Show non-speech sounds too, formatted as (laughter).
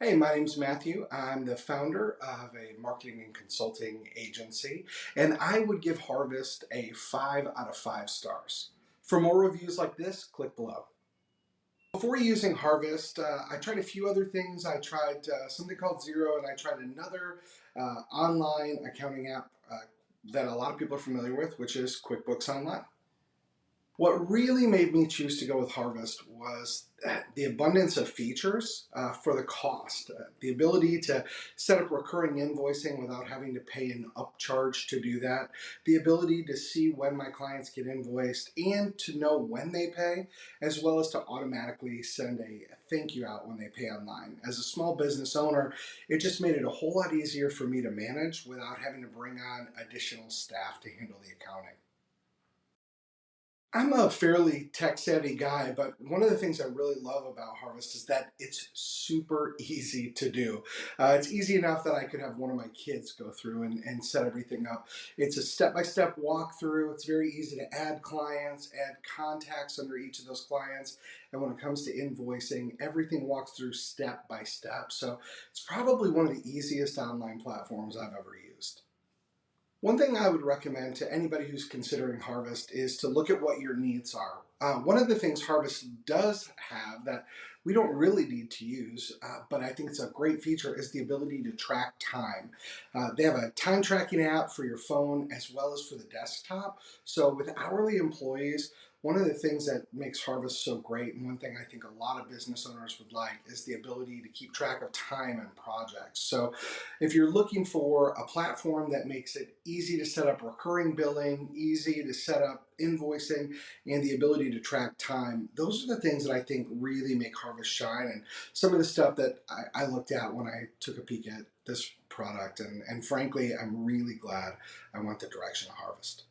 Hey, my name's Matthew. I'm the founder of a marketing and consulting agency, and I would give Harvest a five out of five stars. For more reviews like this, click below. Before using Harvest, uh, I tried a few other things. I tried uh, something called Xero, and I tried another uh, online accounting app uh, that a lot of people are familiar with, which is QuickBooks Online. What really made me choose to go with Harvest was the abundance of features uh, for the cost. Uh, the ability to set up recurring invoicing without having to pay an upcharge to do that. The ability to see when my clients get invoiced and to know when they pay, as well as to automatically send a thank you out when they pay online. As a small business owner, it just made it a whole lot easier for me to manage without having to bring on additional staff to handle the accounting. I'm a fairly tech savvy guy, but one of the things I really love about Harvest is that it's super (laughs) easy to do. Uh, it's easy enough that I could have one of my kids go through and, and set everything up. It's a step by step walkthrough. It's very easy to add clients, add contacts under each of those clients. And when it comes to invoicing, everything walks through step by step. So it's probably one of the easiest online platforms I've ever used. One thing I would recommend to anybody who's considering Harvest is to look at what your needs are. Uh, one of the things Harvest does have that we don't really need to use, uh, but I think it's a great feature, is the ability to track time. Uh, they have a time tracking app for your phone as well as for the desktop. So with hourly employees, one of the things that makes Harvest so great, and one thing I think a lot of business owners would like, is the ability to keep track of time and projects. So if you're looking for a platform that makes it easy to set up recurring billing, easy to set up invoicing, and the ability to track time, those are the things that I think really make Harvest shine. And some of the stuff that I, I looked at when I took a peek at this product. And, and frankly, I'm really glad I went the direction of Harvest.